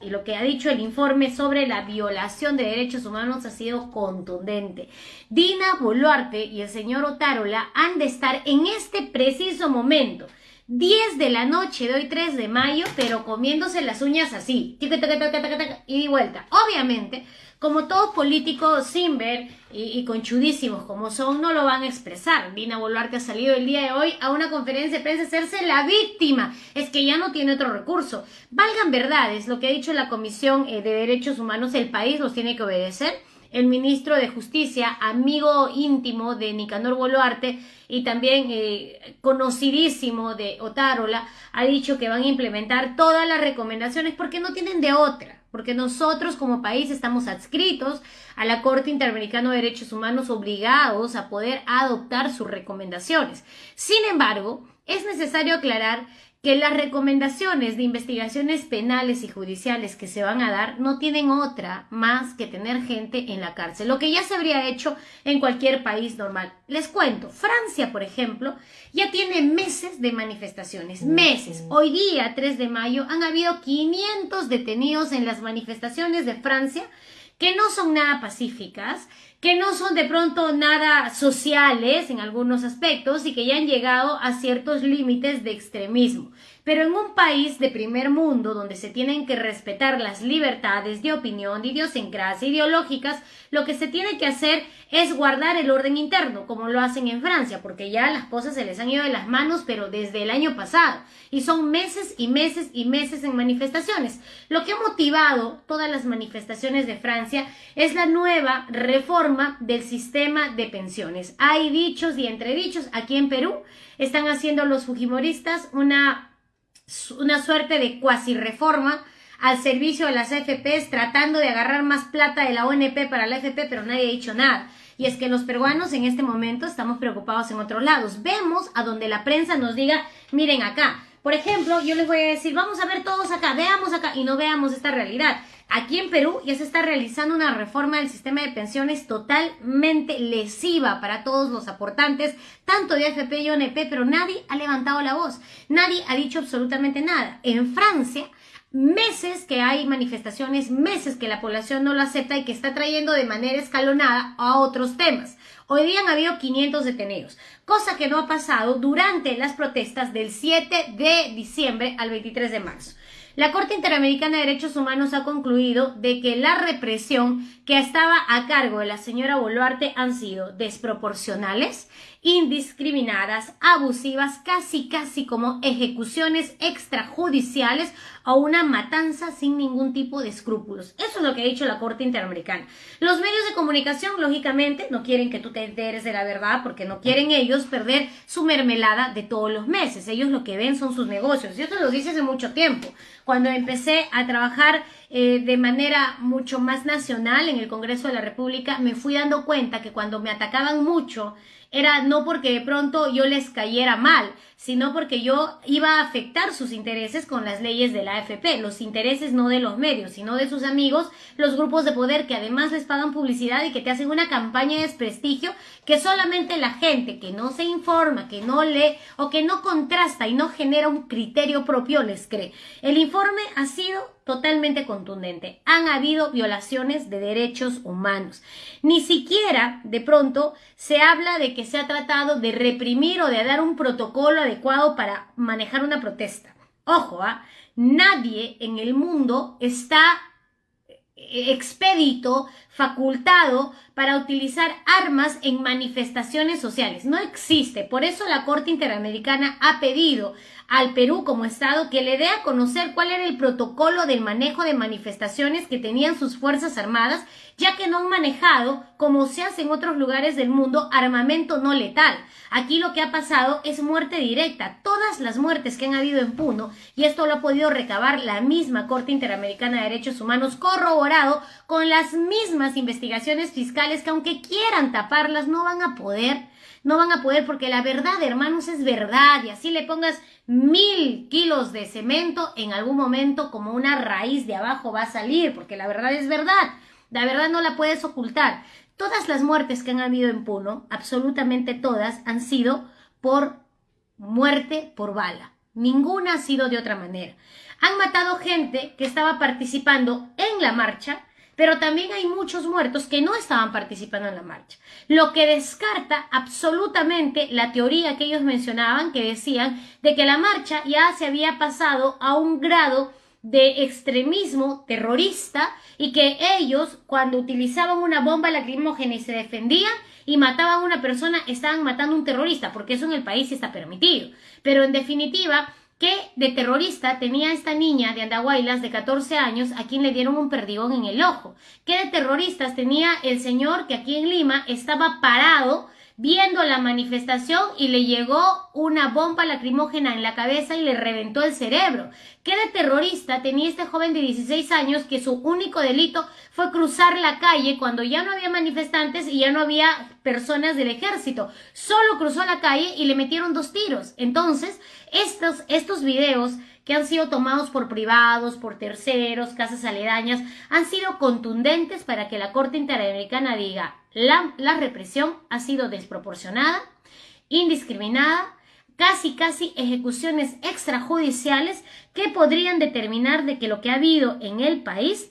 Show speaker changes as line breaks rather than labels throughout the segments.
y lo que ha dicho el informe sobre la violación de derechos humanos ha sido contundente. Dina Boluarte y el señor Otárola han de estar en este preciso momento 10 de la noche de hoy 3 de mayo, pero comiéndose las uñas así, y de vuelta. Obviamente, como todos políticos sin ver y, conchudísimos como son, no lo van a expresar. Dina Boluarte ha salido el día de hoy a una conferencia de prensa a hacerse la víctima. Es que ya no tiene otro recurso. Valgan verdades, lo que ha dicho la Comisión eh, de Derechos Humanos, el país los tiene que obedecer el ministro de Justicia, amigo íntimo de Nicanor Boluarte y también eh, conocidísimo de Otárola, ha dicho que van a implementar todas las recomendaciones porque no tienen de otra, porque nosotros como país estamos adscritos a la Corte Interamericana de Derechos Humanos obligados a poder adoptar sus recomendaciones. Sin embargo, es necesario aclarar que las recomendaciones de investigaciones penales y judiciales que se van a dar no tienen otra más que tener gente en la cárcel, lo que ya se habría hecho en cualquier país normal. Les cuento, Francia, por ejemplo, ya tiene meses de manifestaciones, meses. Hoy día, 3 de mayo, han habido 500 detenidos en las manifestaciones de Francia que no son nada pacíficas, que no son de pronto nada sociales en algunos aspectos y que ya han llegado a ciertos límites de extremismo. Pero en un país de primer mundo donde se tienen que respetar las libertades de opinión, de idiosincrasia, ideológicas, lo que se tiene que hacer es guardar el orden interno, como lo hacen en Francia, porque ya las cosas se les han ido de las manos, pero desde el año pasado. Y son meses y meses y meses en manifestaciones. Lo que ha motivado todas las manifestaciones de Francia es la nueva reforma del sistema de pensiones. Hay dichos y entredichos. Aquí en Perú están haciendo los fujimoristas una una suerte de cuasi reforma al servicio de las AFPs, tratando de agarrar más plata de la ONP para la AFP, pero nadie ha dicho nada. Y es que los peruanos en este momento estamos preocupados en otros lados. Vemos a donde la prensa nos diga, miren acá. Por ejemplo, yo les voy a decir, vamos a ver todos acá, veamos acá, y no veamos esta realidad. Aquí en Perú ya se está realizando una reforma del sistema de pensiones totalmente lesiva para todos los aportantes, tanto de AFP y ONP, pero nadie ha levantado la voz, nadie ha dicho absolutamente nada. En Francia, meses que hay manifestaciones, meses que la población no lo acepta y que está trayendo de manera escalonada a otros temas. Hoy día han habido 500 detenidos, cosa que no ha pasado durante las protestas del 7 de diciembre al 23 de marzo. La Corte Interamericana de Derechos Humanos ha concluido de que la represión que estaba a cargo de la señora Boluarte han sido desproporcionales, indiscriminadas, abusivas, casi casi como ejecuciones extrajudiciales o una matanza sin ningún tipo de escrúpulos. Eso es lo que ha dicho la Corte Interamericana. Los medios de comunicación, lógicamente, no quieren que tú te enteres de la verdad porque no quieren ellos perder su mermelada de todos los meses. Ellos lo que ven son sus negocios. Y esto lo dice hace mucho tiempo. Cuando empecé a trabajar eh, de manera mucho más nacional en el Congreso de la República, me fui dando cuenta que cuando me atacaban mucho, era no porque de pronto yo les cayera mal, sino porque yo iba a afectar sus intereses con las leyes de la AFP, los intereses no de los medios, sino de sus amigos, los grupos de poder que además les pagan publicidad y que te hacen una campaña de desprestigio que solamente la gente que no se informa, que no lee o que no contrasta y no genera un criterio propio les cree. El informe ha sido totalmente contundente. Han habido violaciones de derechos humanos. Ni siquiera, de pronto, se habla de que se ha tratado de reprimir o de dar un protocolo adecuado para manejar una protesta. Ojo, ¿ah? nadie en el mundo está expedito, facultado para utilizar armas en manifestaciones sociales. No existe. Por eso la Corte Interamericana ha pedido al Perú como Estado que le dé a conocer cuál era el protocolo del manejo de manifestaciones que tenían sus Fuerzas Armadas, ya que no han manejado, como se hace en otros lugares del mundo, armamento no letal. Aquí lo que ha pasado es muerte directa. Todas las muertes que han habido en Puno, y esto lo ha podido recabar la misma Corte Interamericana de Derechos Humanos, corroborado con las mismas investigaciones fiscales que aunque quieran taparlas, no van a poder no van a poder porque la verdad, hermanos, es verdad. Y así le pongas mil kilos de cemento, en algún momento como una raíz de abajo va a salir, porque la verdad es verdad. La verdad no la puedes ocultar. Todas las muertes que han habido en Puno, absolutamente todas, han sido por muerte por bala. Ninguna ha sido de otra manera. Han matado gente que estaba participando en la marcha, pero también hay muchos muertos que no estaban participando en la marcha. Lo que descarta absolutamente la teoría que ellos mencionaban, que decían de que la marcha ya se había pasado a un grado de extremismo terrorista y que ellos cuando utilizaban una bomba lacrimógena y se defendían y mataban a una persona estaban matando a un terrorista porque eso en el país está permitido pero en definitiva ¿Qué de terrorista tenía esta niña de Andahuaylas de 14 años a quien le dieron un perdigón en el ojo? ¿Qué de terroristas tenía el señor que aquí en Lima estaba parado viendo la manifestación y le llegó una bomba lacrimógena en la cabeza y le reventó el cerebro. ¿Qué de terrorista tenía este joven de 16 años que su único delito fue cruzar la calle cuando ya no había manifestantes y ya no había personas del ejército? Solo cruzó la calle y le metieron dos tiros. Entonces, estos, estos videos que han sido tomados por privados, por terceros, casas aledañas, han sido contundentes para que la Corte Interamericana diga la, represión ha sido desproporcionada, indiscriminada, casi casi ejecuciones extrajudiciales que podrían determinar de que lo que ha habido en el país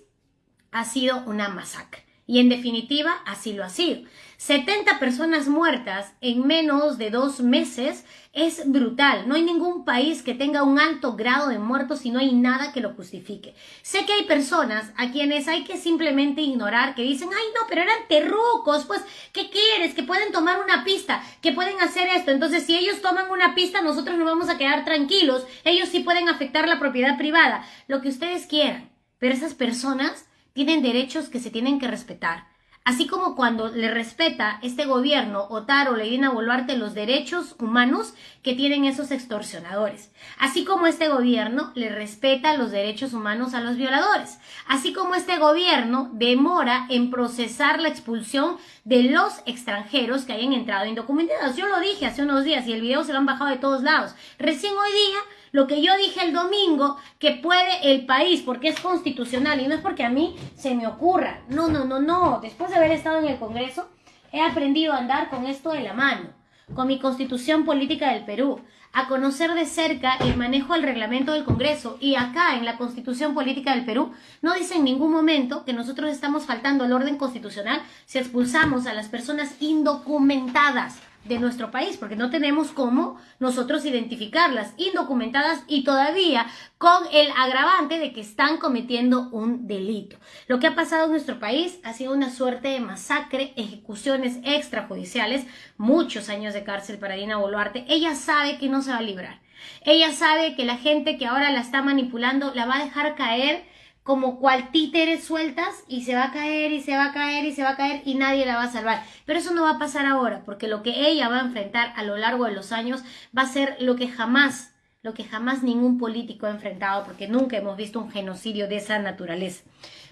ha sido una masacre. Y en definitiva, así lo ha sido. 70 personas muertas en menos de dos meses es brutal. No hay ningún país que tenga un alto grado de muertos y no hay nada que lo justifique. Sé que hay personas a quienes hay que simplemente ignorar, que dicen, ay no, pero eran terrucos, pues, ¿qué quieres? Que pueden tomar una pista, que pueden hacer esto. Entonces, si ellos toman una pista, nosotros no vamos a quedar tranquilos. Ellos sí pueden afectar la propiedad privada, lo que ustedes quieran. Pero esas personas tienen derechos que se tienen que respetar. Así como cuando le respeta este gobierno, Otaro, Leidina Boluarte, los derechos humanos que tienen esos extorsionadores. Así como este gobierno le respeta los derechos humanos a los violadores. Así como este gobierno demora en procesar la expulsión de los extranjeros que hayan entrado indocumentados. Yo lo dije hace unos días y el video se lo han bajado de todos lados. Recién hoy día lo que yo dije el domingo, que puede el país, porque es constitucional y no es porque a mí se me ocurra. No, no, no, no. Después de haber estado en el Congreso, he aprendido a andar con esto de la mano, con mi constitución política del Perú, a conocer de cerca el manejo del reglamento del Congreso. Y acá, en la constitución política del Perú, no dice en ningún momento que nosotros estamos faltando al orden constitucional si expulsamos a las personas indocumentadas de nuestro país, porque no tenemos cómo nosotros identificarlas indocumentadas y todavía con el agravante de que están cometiendo un delito. Lo que ha pasado en nuestro país ha sido una suerte de masacre, ejecuciones extrajudiciales, muchos años de cárcel para Dina Boluarte. Ella sabe que no se va a librar. Ella sabe que la gente que ahora la está manipulando la va a dejar caer como cual títeres sueltas y se va a caer y se va a caer y se va a caer y nadie la va a salvar. Pero eso no va a pasar ahora, porque lo que ella va a enfrentar a lo largo de los años va a ser lo que jamás, lo que jamás ningún político ha enfrentado, porque nunca hemos visto un genocidio de esa naturaleza.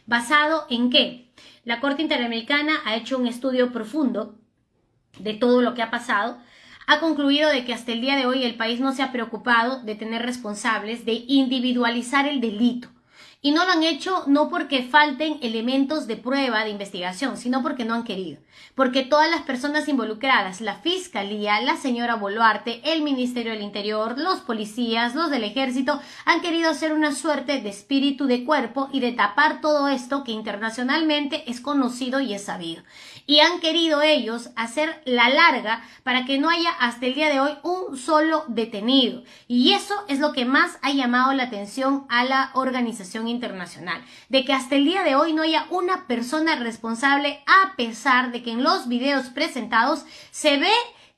¿Basado en qué? La Corte Interamericana ha hecho un estudio profundo de todo lo que ha pasado, ha concluido de que hasta el día de hoy el país no se ha preocupado de tener responsables, de individualizar el delito. Y no lo han hecho no porque falten elementos de prueba, de investigación, sino porque no han querido. Porque todas las personas involucradas, la Fiscalía, la señora Boluarte, el Ministerio del Interior, los policías, los del Ejército, han querido hacer una suerte de espíritu de cuerpo y de tapar todo esto que internacionalmente es conocido y es sabido. Y han querido ellos hacer la larga para que no haya hasta el día de hoy un solo detenido. Y eso es lo que más ha llamado la atención a la organización de que hasta el día de hoy no haya una persona responsable a pesar de que en los videos presentados se ve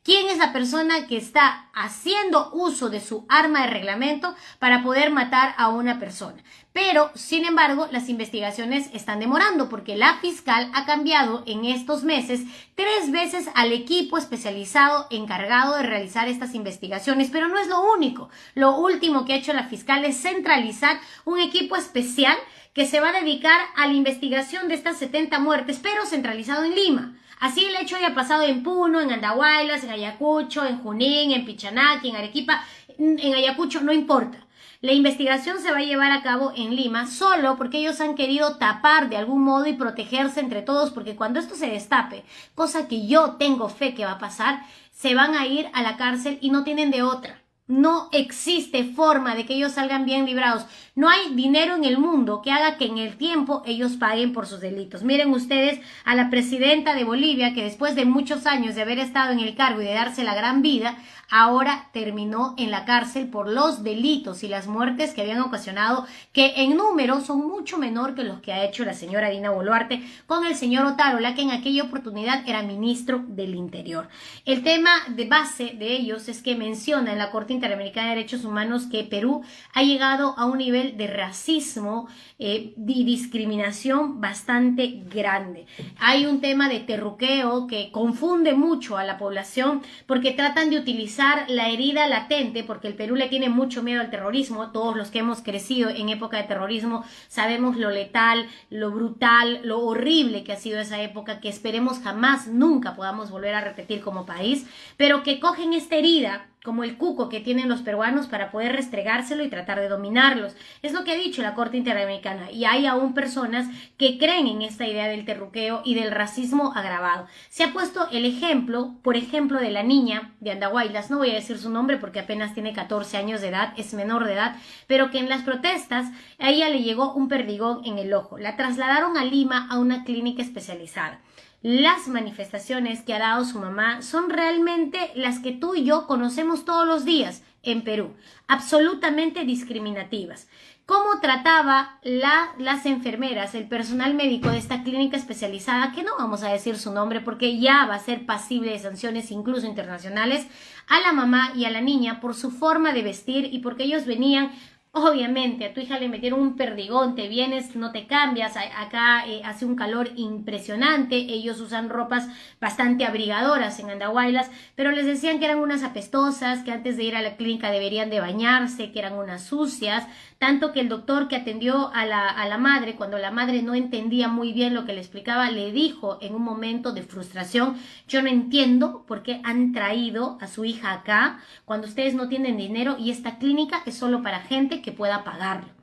quién es la persona que está haciendo uso de su arma de reglamento para poder matar a una persona. Pero, sin embargo, las investigaciones están demorando porque la fiscal ha cambiado en estos meses tres veces al equipo especializado encargado de realizar estas investigaciones. Pero no es lo único. Lo último que ha hecho la fiscal es centralizar un equipo especial que se va a dedicar a la investigación de estas 70 muertes, pero centralizado en Lima. Así el hecho haya pasado en Puno, en Andahuaylas, en Ayacucho, en Junín, en Pichanaki, en Arequipa, en Ayacucho, no importa. La investigación se va a llevar a cabo en Lima solo porque ellos han querido tapar de algún modo y protegerse entre todos porque cuando esto se destape, cosa que yo tengo fe que va a pasar, se van a ir a la cárcel y no tienen de otra. No existe forma de que ellos salgan bien librados. No hay dinero en el mundo que haga que en el tiempo ellos paguen por sus delitos. Miren ustedes a la presidenta de Bolivia que después de muchos años de haber estado en el cargo y de darse la gran vida, ahora terminó en la cárcel por los delitos y las muertes que habían ocasionado, que en número son mucho menor que los que ha hecho la señora Dina Boluarte con el señor Otárola, que en aquella oportunidad era ministro del Interior. El tema de base de ellos es que menciona en la Corte Interamericana de Derechos Humanos que Perú ha llegado a un nivel de racismo eh, y discriminación bastante grande. Hay un tema de terruqueo que confunde mucho a la población porque tratan de utilizar la herida latente, porque el Perú le tiene mucho miedo al terrorismo, todos los que hemos crecido en época de terrorismo sabemos lo letal, lo brutal, lo horrible que ha sido esa época, que esperemos jamás, nunca podamos volver a repetir como país, pero que cogen esta herida como el cuco que tienen los peruanos para poder restregárselo y tratar de dominarlos. Es lo que ha dicho la Corte Interamericana y hay aún personas que creen en esta idea del terruqueo y del racismo agravado. Se ha puesto el ejemplo, por ejemplo, de la niña de Andahuaylas, no voy a decir su nombre porque apenas tiene 14 años de edad, es menor de edad, pero que en las protestas a ella le llegó un perdigón en el ojo. La trasladaron a Lima a una clínica especializada las manifestaciones que ha dado su mamá son realmente las que tú y yo conocemos todos los días en Perú, absolutamente discriminativas. ¿Cómo trataba las enfermeras, el personal médico de esta clínica especializada, que no vamos a decir su nombre porque ya va a ser pasible de sanciones incluso internacionales, a la mamá y a la niña por su forma de vestir y porque ellos venían Obviamente, a tu hija le metieron un perdigón, te vienes, no te cambias, acá eh, hace un calor impresionante, ellos usan ropas bastante abrigadoras en Andahuaylas, pero les decían que eran unas apestosas, que antes de ir a la clínica deberían de bañarse, que eran unas sucias, tanto que el doctor que atendió a la, a la madre, cuando la madre no entendía muy bien lo que le explicaba, le dijo en un momento de frustración, yo no entiendo por qué han traído a su hija acá cuando ustedes no tienen dinero y esta clínica es solo para gente que pueda pagarlo.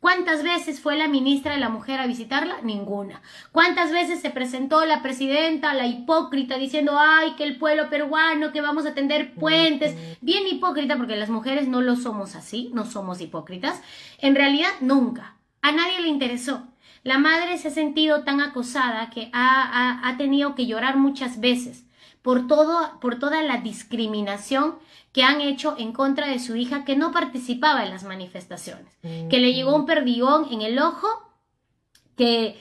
¿Cuántas veces fue la ministra de la Mujer a visitarla? Ninguna. ¿Cuántas veces se presentó la presidenta, la hipócrita, diciendo, ay, que el pueblo peruano, que vamos a tender puentes? Bien hipócrita, porque las mujeres no lo somos así, no somos hipócritas. En realidad, nunca. A nadie le interesó. La madre se ha sentido tan acosada que ha, ha tenido que llorar muchas veces por, todo, por toda la discriminación que han hecho en contra de su hija que no participaba en las manifestaciones, que le llegó un perdigón en el ojo, que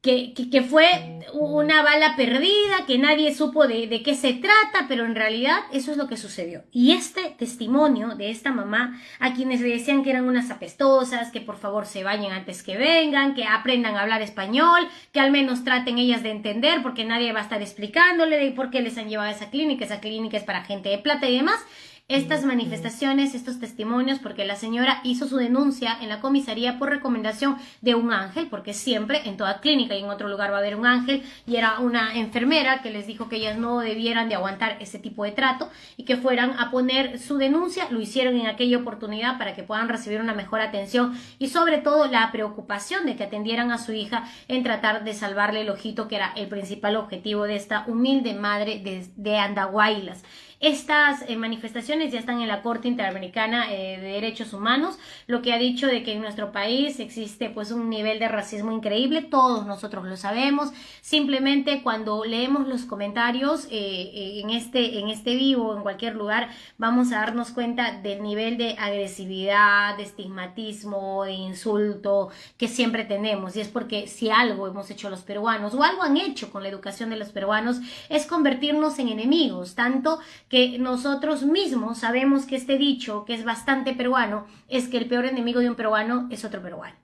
que, que, fue una bala perdida, que nadie supo de, de, qué se trata, pero en realidad eso es lo que sucedió. Y este testimonio de esta mamá, a quienes le decían que eran unas apestosas, que por favor se bañen antes que vengan, que aprendan a hablar español, que al menos traten ellas de entender, porque nadie va a estar explicándole de por qué les han llevado a esa clínica, esa clínica es para gente de plata y demás, estas manifestaciones, estos testimonios, porque la señora hizo su denuncia en la comisaría por recomendación de un ángel, porque siempre en toda clínica y en otro lugar va a haber un ángel, y era una enfermera que les dijo que ellas no debieran de aguantar ese tipo de trato y que fueran a poner su denuncia, lo hicieron en aquella oportunidad para que puedan recibir una mejor atención y sobre todo la preocupación de que atendieran a su hija en tratar de salvarle el ojito, que era el principal objetivo de esta humilde madre de, de Andahuaylas. Estas eh, manifestaciones ya están en la Corte Interamericana eh, de Derechos Humanos, lo que ha dicho de que en nuestro país existe pues un nivel de racismo increíble, todos nosotros lo sabemos, simplemente cuando leemos los comentarios eh, en, este, en este vivo, en cualquier lugar, vamos a darnos cuenta del nivel de agresividad, de estigmatismo, de insulto que siempre tenemos, y es porque si algo hemos hecho los peruanos o algo han hecho con la educación de los peruanos es convertirnos en enemigos, tanto que nosotros mismos sabemos que este dicho, que es bastante peruano, es que el peor enemigo de un peruano es otro peruano.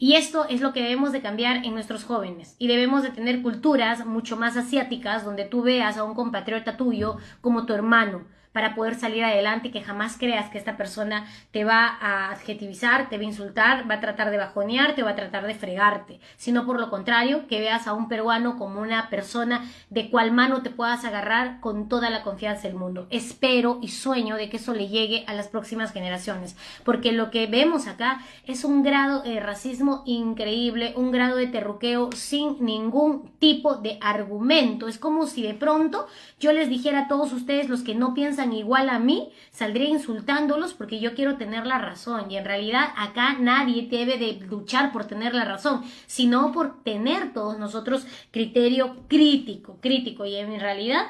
Y esto es lo que debemos de cambiar en nuestros jóvenes. Y debemos de tener culturas mucho más asiáticas donde tú veas a un compatriota tuyo como tu hermano, para poder salir adelante, que jamás creas que esta persona te va a adjetivizar, te va a insultar, va a tratar de bajonearte o va a tratar de fregarte, sino por lo contrario, que veas a un peruano como una persona de cual mano te puedas agarrar con toda la confianza del mundo. Espero y sueño de que eso le llegue a las próximas generaciones, porque lo que vemos acá es un grado de racismo increíble, un grado de terruqueo sin ningún tipo de argumento. Es como si de pronto yo les dijera a todos ustedes los que no piensan igual a mí, saldría insultándolos porque yo quiero tener la razón. Y en realidad acá nadie debe de luchar por tener la razón, sino por tener todos nosotros criterio crítico, crítico. Y en realidad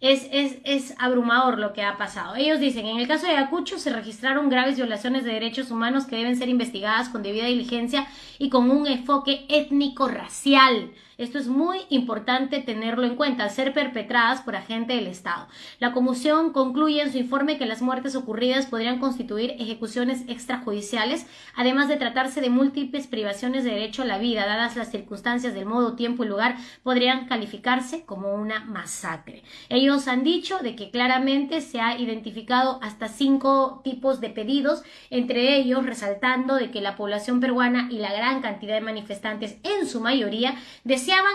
es, es, es, abrumador lo que ha pasado. Ellos dicen, en el caso de Ayacucho se registraron graves violaciones de derechos humanos que deben ser investigadas con debida diligencia y con un enfoque étnico-racial. Esto es muy importante tenerlo en cuenta, al ser perpetradas por agente del Estado. La Comisión concluye en su informe que las muertes ocurridas podrían constituir ejecuciones extrajudiciales, además de tratarse de múltiples privaciones de derecho a la vida, dadas las circunstancias del modo, tiempo y lugar, podrían calificarse como una masacre. Ellos han dicho de que claramente se ha identificado hasta cinco tipos de pedidos, entre ellos resaltando de que la población peruana y la gran cantidad de manifestantes, en su mayoría,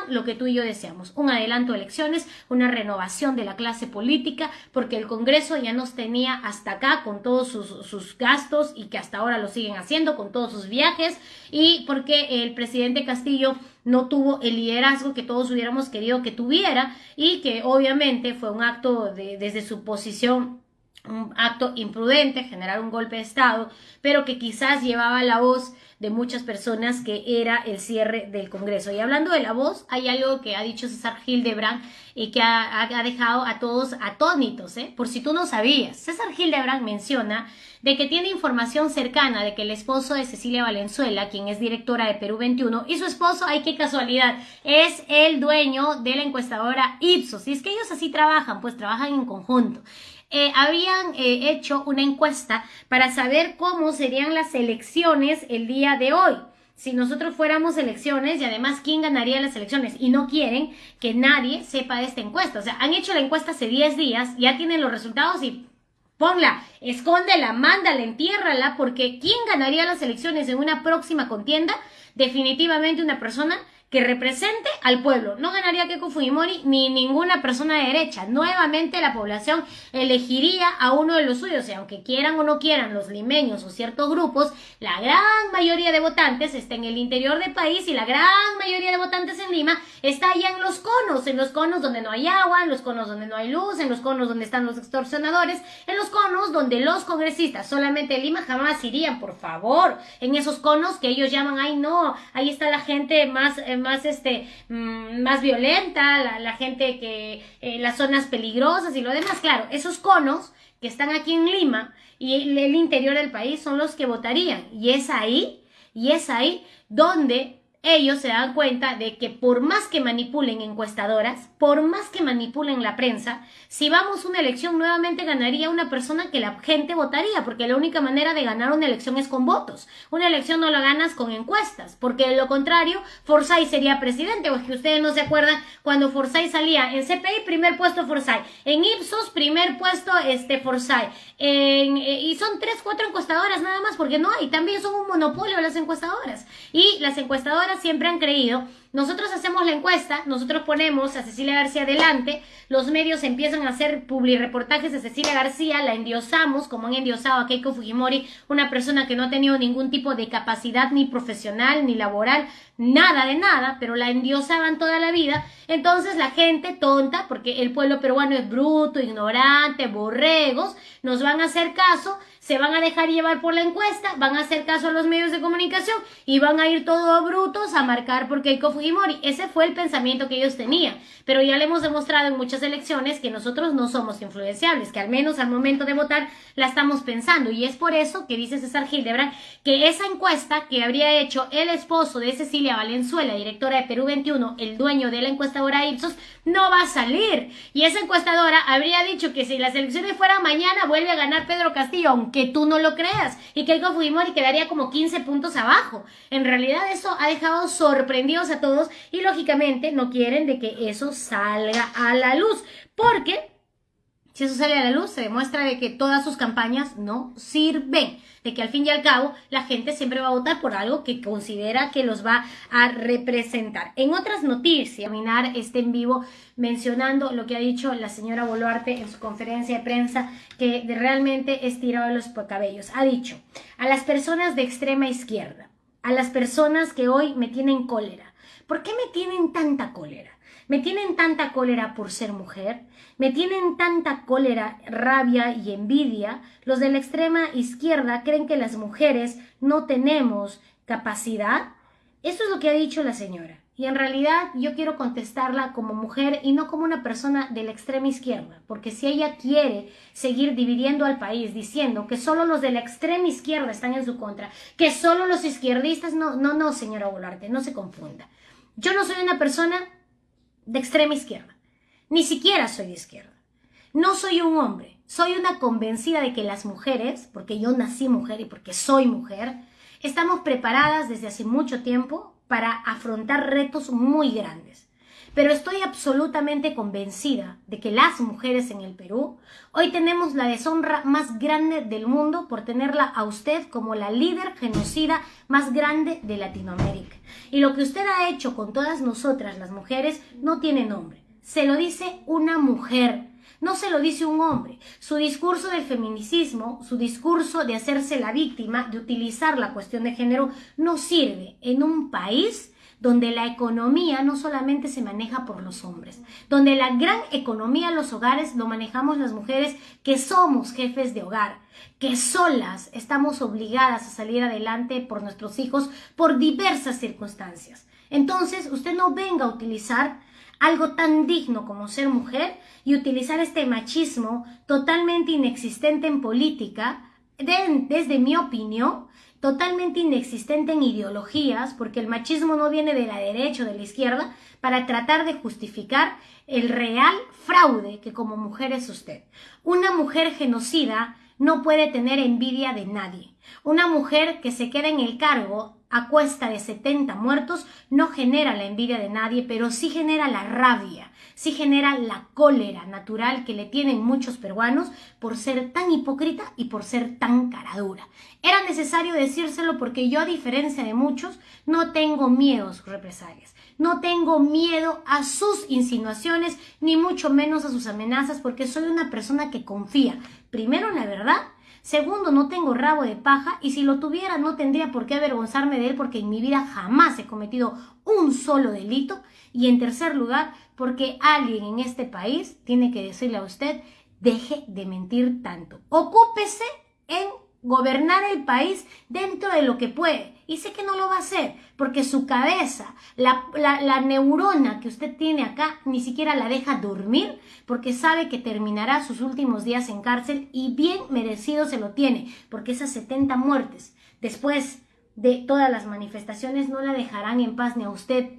lo que tú y yo deseamos, un adelanto de elecciones, una renovación de la clase política, porque el Congreso ya nos tenía hasta acá con todos sus, sus gastos y que hasta ahora lo siguen haciendo con todos sus viajes y porque el presidente Castillo no tuvo el liderazgo que todos hubiéramos querido que tuviera y que obviamente fue un acto de, desde su posición un acto imprudente, generar un golpe de Estado, pero que quizás llevaba la voz de muchas personas que era el cierre del Congreso. Y hablando de la voz, hay algo que ha dicho César Hildebrand y que ha, dejado a todos atónitos, ¿eh? por si tú no sabías. César Hildebrand menciona de que tiene información cercana de que el esposo de Cecilia Valenzuela, quien es directora de Perú 21, y su esposo, ay qué casualidad, es el dueño de la encuestadora Ipsos. Y es que ellos así trabajan, pues trabajan en conjunto. Eh, habían eh, hecho una encuesta para saber cómo serían las elecciones el día de hoy. Si nosotros fuéramos elecciones y además quién ganaría las elecciones y no quieren que nadie sepa de esta encuesta. O sea, han hecho la encuesta hace 10 días, ya tienen los resultados y ponla, escóndela, mándala, entiérrala, porque ¿quién ganaría las elecciones en una próxima contienda? Definitivamente una persona que represente al pueblo. No ganaría Keiko Fujimori ni ninguna persona de derecha. Nuevamente la población elegiría a uno de los suyos y aunque quieran o no quieran los limeños o ciertos grupos, la gran mayoría de votantes está en el interior del país y la gran mayoría de votantes en Lima está allá en los conos, en los conos donde no hay agua, en los conos donde no hay luz, en los conos donde están los extorsionadores, en los conos donde los congresistas solamente en Lima jamás irían, por favor, en esos conos que ellos llaman, ay no, ahí está la gente más... Eh, más, este, mm, más violenta, la, gente que, eh, las zonas peligrosas y lo demás. Claro, esos conos que están aquí en Lima y el interior del país son los que votarían. Y es ahí, y es ahí donde ellos se dan cuenta de que por más que manipulen encuestadoras, por más que manipulen la prensa, si vamos a una elección nuevamente ganaría una persona que la gente votaría, porque la única manera de ganar una elección es con votos. Una elección no la ganas con encuestas, porque de lo contrario, Forsyth sería presidente, o es que ustedes no se acuerdan cuando Forsyth salía. En CPI, primer puesto Forsyth, en Ipsos, primer puesto este Forsyth, eh, y son tres, cuatro encuestadoras nada más, porque no hay, también son un monopolio las encuestadoras, y las encuestadoras siempre han creído, nosotros hacemos la encuesta, nosotros ponemos a Cecilia García adelante, los medios empiezan a hacer reportajes de Cecilia García, la endiosamos, como han endiosado a Keiko Fujimori, una persona que no ha tenido ningún tipo de capacidad ni profesional ni laboral, nada de nada, pero la endiosaban toda la vida. Entonces la gente tonta, porque el pueblo peruano es bruto, ignorante, borregos, nos van a hacer caso, se van a dejar llevar por la encuesta, van a hacer caso a los medios de comunicación y van a ir todos brutos a marcar por Keiko Fujimori. Ese fue el pensamiento que ellos tenían. Pero ya le hemos demostrado en muchas elecciones que nosotros no somos influenciables, que al menos al momento de votar la estamos pensando. Y es por eso que dice César Hildebrand que esa encuesta que habría hecho el esposo de Cecilia Valenzuela, directora de Perú 21, el dueño de la encuestadora Ipsos, no va a salir. Y esa encuestadora habría dicho que si las elecciones fueran mañana vuelve a ganar Pedro Castillo, aunque tú no lo creas, y que el Fujimori quedaría como 15 puntos abajo. En realidad eso ha dejado sorprendidos a todos y lógicamente no quieren de que eso salga a la luz, porque si eso sale a la luz, se demuestra de que todas sus campañas no sirven, de que al fin y al cabo la gente siempre va a votar por algo que considera que los va a representar. En otras noticias, terminar este en vivo mencionando lo que ha dicho la señora Boluarte en su conferencia de prensa, que realmente es tirado de los cabellos. Ha dicho a las personas de extrema izquierda, a las personas que hoy me tienen cólera, ¿por qué me tienen tanta cólera? Me tienen tanta cólera por ser mujer, me tienen tanta cólera, rabia y envidia. Los de la extrema izquierda creen que las mujeres no tenemos capacidad. Eso es lo que ha dicho la señora. Y en realidad yo quiero contestarla como mujer y no como una persona de la extrema izquierda, porque si ella quiere seguir dividiendo al país diciendo que solo los de la extrema izquierda están en su contra, que solo los izquierdistas, no, no, no, señora Volarte, no se confunda. Yo no soy una persona de extrema izquierda, ni siquiera soy de izquierda. No soy un hombre, soy una convencida de que las mujeres, porque yo nací mujer y porque soy mujer, estamos preparadas desde hace mucho tiempo para afrontar retos muy grandes. Pero estoy absolutamente convencida de que las mujeres en el Perú hoy tenemos la deshonra más grande del mundo por tenerla a usted como la líder genocida más grande de Latinoamérica. Y lo que usted ha hecho con todas nosotras las mujeres no tiene nombre. Se lo dice una mujer no se lo dice un hombre. Su discurso del feminicismo, su discurso de hacerse la víctima, de utilizar la cuestión de género, no sirve en un país donde la economía no solamente se maneja por los hombres, donde la gran economía los hogares lo manejamos las mujeres que somos jefes de hogar, que solas estamos obligadas a salir adelante por nuestros hijos por diversas circunstancias. Entonces, usted no venga a utilizar algo tan digno como ser mujer y utilizar este machismo totalmente inexistente en política, desde mi opinión, totalmente inexistente en ideologías, porque el machismo no viene de la derecha o de la izquierda, para tratar de justificar el real fraude que como mujer es usted. Una mujer genocida no puede tener envidia de nadie. Una mujer que se queda en el cargo a cuesta de 70 muertos no genera la envidia de nadie, pero sí genera la rabia, sí genera la cólera natural que le tienen muchos peruanos por ser tan hipócrita y por ser tan caradura. Era necesario decírselo porque yo, a diferencia de muchos, no tengo miedo a sus represalias. No tengo miedo a sus insinuaciones, ni mucho menos a sus amenazas, porque soy una persona que confía, primero en la verdad Segundo, no tengo rabo de paja y si lo tuviera no tendría por qué avergonzarme de él porque en mi vida jamás he cometido un solo delito. Y en tercer lugar, porque alguien en este país tiene que decirle a usted, deje de mentir tanto. Ocúpese en gobernar el país dentro de lo que puede. Y sé que no lo va a hacer, porque su cabeza, la, la, neurona que usted tiene acá, ni siquiera la deja dormir, porque sabe que terminará sus últimos días en cárcel y bien merecido se lo tiene, porque esas 70 muertes después de todas las manifestaciones no la dejarán en paz ni a usted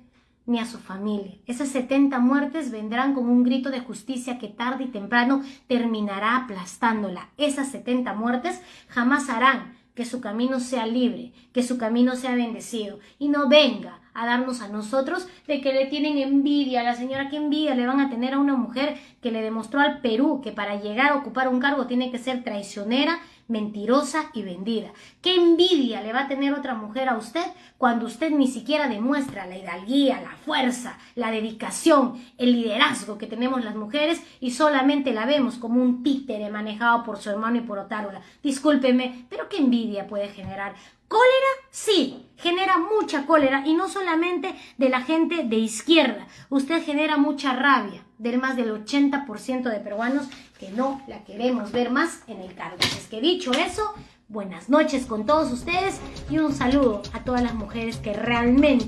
ni a su familia. Esas 70 muertes vendrán como un grito de justicia que tarde y temprano terminará aplastándola. Esas 70 muertes jamás harán que su camino sea libre, que su camino sea bendecido. Y no venga a darnos a nosotros de que le tienen envidia, la señora que envidia le van a tener a una mujer que le demostró al Perú que para llegar a ocupar un cargo tiene que ser traicionera, mentirosa y vendida. ¿Qué envidia le va a tener otra mujer a usted cuando usted ni siquiera demuestra la hidalguía, la fuerza, la dedicación, el liderazgo que tenemos las mujeres y solamente la vemos como un títere manejado por su hermano y por Otárola? Discúlpeme, pero ¿qué envidia puede generar? ¿Cólera? Sí, genera mucha cólera y no solamente de la gente de izquierda. Usted genera mucha rabia del más del 80% de peruanos que no la queremos ver más en el cargo. Es que dicho eso, buenas noches con todos ustedes y un saludo a todas las mujeres que realmente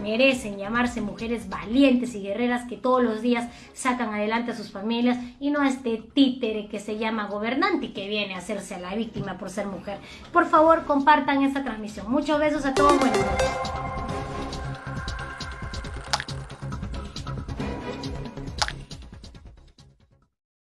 merecen llamarse mujeres valientes y guerreras que todos los días sacan adelante a sus familias y no a este títere que se llama gobernante y que viene a hacerse a la víctima por ser mujer. Por favor, compartan esta transmisión. Muchos besos a todos.